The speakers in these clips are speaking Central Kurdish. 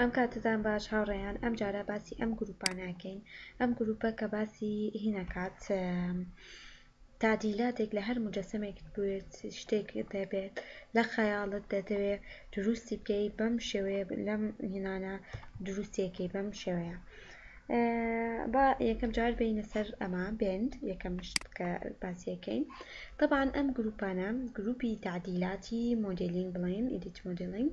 ئەم کاتەتان باش هاوڕێیان ئەم جارە باسی ئەم گروپاناکەین ئەم گروپە کە باسی هینەکات تادیلاتێک لە هەر مجەسەمێک بێت شتێک دەبێت لە خەیاڵت دەتەوێ دروستی بکەی بەم شێوەیە لەم هینانە دروستێکی بەم شێوەیە با یەکەم جار بینە سەر ئەمە بند یەکەم شت کە باسیەکەین طبعاان ئەم گروپانە گروپی تعدیلاتی مۆدلینگ بڵین ئیدیت مۆدلینگ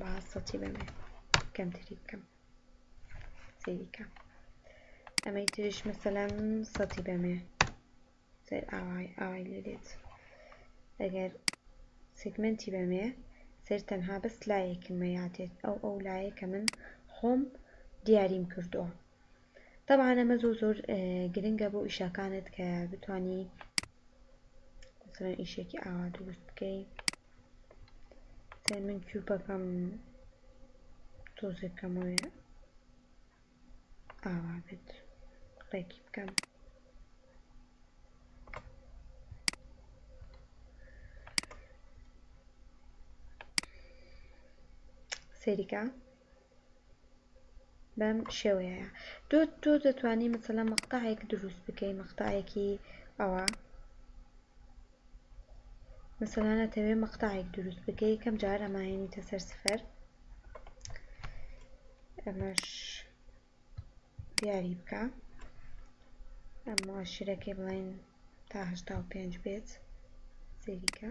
با سەتی بەمێ کەمتری بکەم سەیریکە ئەمەی تریش مەسەلەن سەتی بەمێ سەر ئاوای ئاوای لێ دێت ئەگەر سگمنتی بەمێ سەر تەنها بەس لایەکم مەیاتێت ئەو ئەو لایە کە من خۆم دیاریم کردووە تەبعەن ئەمە زۆر زۆر گرنگە بۆ ئیشاکانت کە بتانی مثلا ئیشێکی ئاوا دروست بکەی من کیوپەکەم تۆزێکەمەوەێ ئاوا بێت ڕێکی بکەم سەریکە بەم شێوەیەیە تۆ تۆ دەتوانی مەسەلەن مەقتەعێک دروست بکەی مەقتەعێکی ئەوە مەسەلەن ئەتەوێ مەقتەعێک دروست بکەی یەکەم جار ئەمانێنیتە سەر سفر ئەمەش دیاری بکە ئەم موئەشیرەکەی بڵێن تا هەشتا و پێنج بێت سەیری کە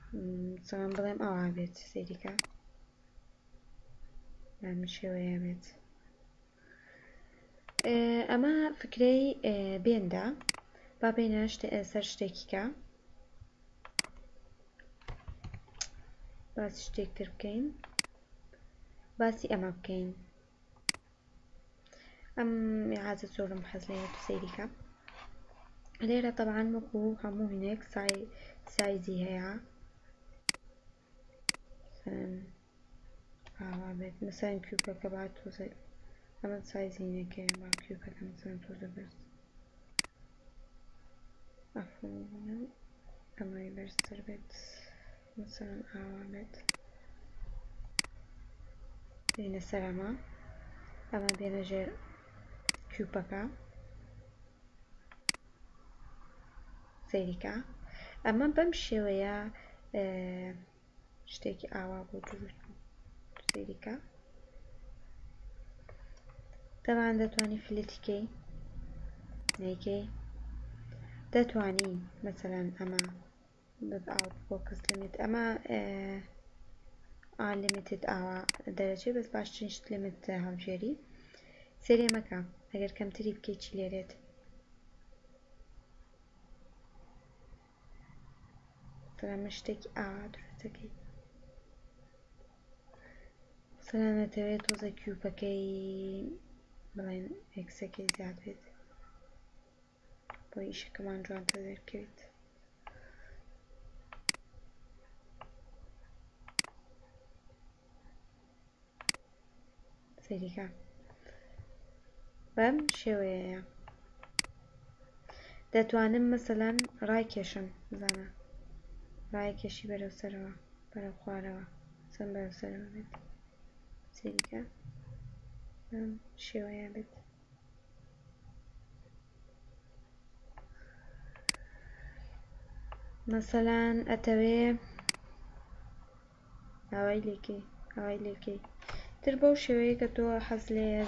چۆن بڵێم ئەوا بێت سەیریکە بەم شێوەیە بێت ئەمە فکرەی بێندا با بینە سەر شتێکیکە باسی شتێکتر بکەین باسی ئەمە بکەین ئەم میعادە زۆرم حەز لێیە تو سەیری کە لێرە طبعا وەکو هەموو هەنێک سای سایزی هەیە ئاوا بێت مەسەن کیوبەکە با تۆزە ئەمە سایزی نەکەی با کیوبەکە مەسەن تۆزە بەرز ئەفڵ ئەمەی بەرزتر بێت مەسەلەن ئاوا بێت بێینە سەر ئەمە ئەمە بێنە ژێر کیوپەکە سەیریکە ئەمە بەم شێوەیە شتێکی ئاوا بۆ دروست سەیریکە دەمان دەتوانانی فلتیکەی نیکەی دەتوانی مەسەلەن ئەمە بب ئاوت فۆکس لیمیت ئەمە ئا لیمیتد ئاوا دەرەچێ بەس باشترین شت لیمیت هەڵبژێری سێرێ مەکە ئەگەر کەمتری بکەی چی لێرێت تەنە شتێکی ئاوا دروستەکەی سەران نەتەوێت تۆزە کیوپەکەی بڵێن ئەکسەکەی زیاد بێت بۆ ئیشەکەمان جوانتر دەرکەویت. سەیریکە بەم شێوەیەیە دەتوانم مەسەلەن ڕایکێشم بزانە ڕایکێشی بەرەو سەرەوە بەرەو خوارەوە سم بەرەو سەرەوە بێت سەیریکە بەم شێوەیە بێت مەسەلان ئەتەوێ ئاوای لێ کەی ئاوای لێ کەی تر بەو شێوەیە کە تۆ حەز لێیە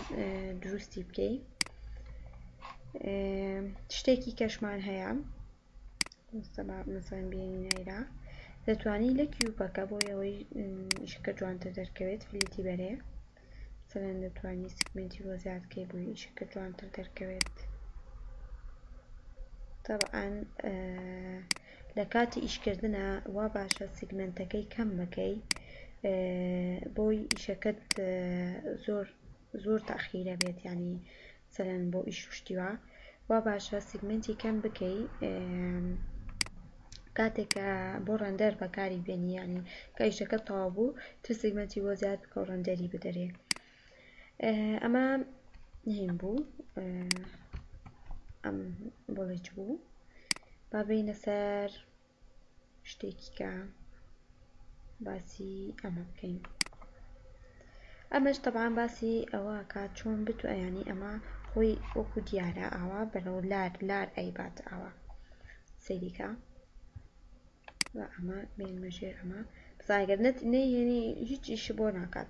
دروستی بکەی شتێکی کەشمان هەیە مستەبا مەسەلەن بێنی نایرا دەتوانی لە کیوپەکە بۆ ئەوەی ئیشەکە جوانتر دەرکەوێت فلیتی بەرێ مەسەلەن دەتوانی سیگمێنتی بۆ زیاد کەی بۆی ئیشەکە جوانتر دەرکەوێت طبعا لە کاتی ئیشکردنا وا باشە سیگمێنتەکەی کەم بکەی بۆی ئیشەکەت زۆر زۆر تاخیرە بێت ینی سەلام بۆ ئیش و شتی وا. وا باشە سیگمێنتی کەم بکەی کاتێک کە بۆ ڕەندەر بەکاری بێنی یانی کە ئیشەکە تەواو بوو تر سیگمێنتی بۆ زیاد بکە و ڕەندەری بدەرێ ئەمە نهێن بوو ئەم بۆڵێچ بوو با بینە سەر شتێکی کە باسی ئەمە بکەین ئەمەش تەبان باسی ئەوە کا چۆن بتو ئەیانی ئەمە خۆی وەکو دیارە ئاوا بەرەو لار لار ئەیبات ئاوا سەیریکە و ئەمە بێنمە ژێر ئەمە بزانگەر نەت نەیەنی هیچ ئیشی بۆ ناکات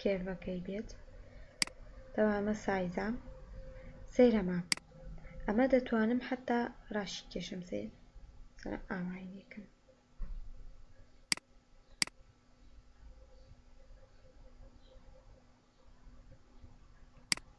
کێرڤەکەی بێت تەوە ئەمە سایزە سەیرەمە ئەمە دەتوانم حتا راشی کێشم سەیر سەرە ئاوای لێکم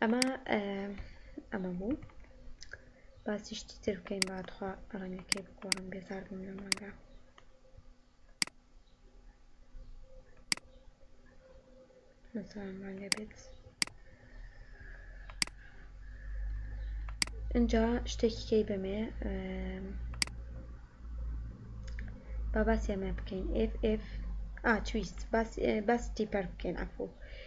ئەمە ئەمە بوو باسی شتی تر بکەین با تخوا ڕەنگەکەی بگۆڕم بێزار بووم لەم ڕەنگە نەزانم ڕەنگە بێت ئینجا شتێکی کەی بەمێ با باسی ئەمە بکەین ئف ئف ئا تویست باسی تیپەر بکەین ئەفوو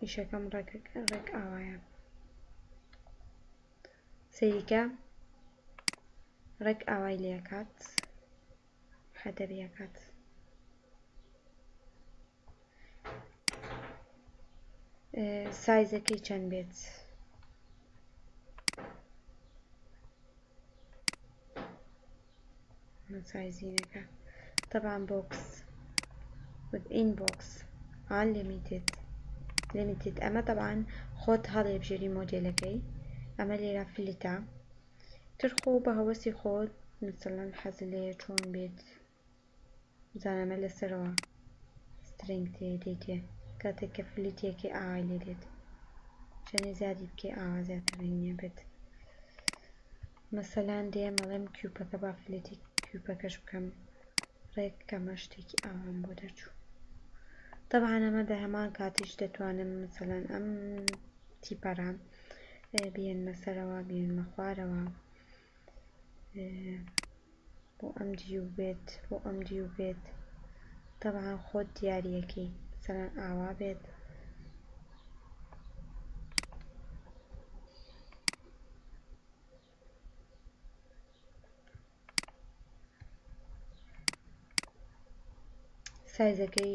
ئیشەکەم ڕێک ڕێک ئاوایە سەیریکە ڕێک ئاوای لێکات خەتەریەکات سایزەکەی چەند بێت مەسای زینەکە تەبان بۆکس وت ئین بۆکس ئان لیمیتد لیمیتد ئەمە تەبان خۆت هەڵیبژێری مۆدێلەکەی ئەمە لێرە فلتە تر خۆ بە هەوەسی خۆت مەسەلەن حەزلێیە چۆن بێت. بزانامە لە سەرەوە سترینگ تێی دەیتێ کاتێک کە فلیت یەکەی ئاوای لێ دێت چەنێ زیادی بکەی ئاوا زیاتر رینگی ئەبێت مەسەلان دێم ئەڵێم کیوپەکە با فلیتی کیوپەکەش بکەم رێک کەمە شتێکی ئاوام بۆ دەرچوو طبعا ئەمە دە هەمان کاتیش دەتوانم مەسەلان ئەم تیپەرە بێنمە سەرەوە بێنمە خوارەوە بۆ ئەم دیو بێت بۆ ئەم دیو بێت تەبعەن خۆت دیاریەکەی مەسەلەن ئاوا بێت سایزەکەی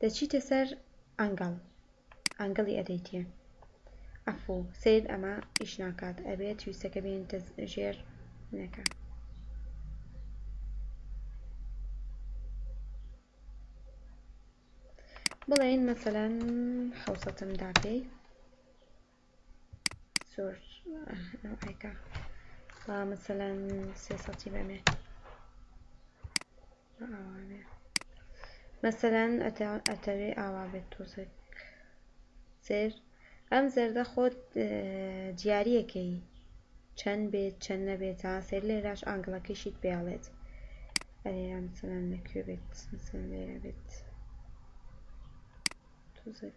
دەچیتە سەر ئەنگەڵ ئەنگەڵی ئەدەیتێ ئەفو سەیر ئەمە ئیش ناکات ئەبێت تویستەکە بێنیتە ژێر نەکە. بڵێن مەسەلەن حەوسەتم دا پێی. زۆر ئەوئایکە با مەسەلەن سێ سەتی بەمێ ئەوانێ مەسەلەن ئەتەوێ ئاوا بێت تۆزێک سێر ئەم زەردە خۆت دیارەکەی چەند بێت چەند نەبێت تا سێر لێراش ئانگڵەکەیشیت پێڵێت ئەرێرا مەسەلەن لەکوێ بێت مەسەلەن لێرە بێت تۆزێک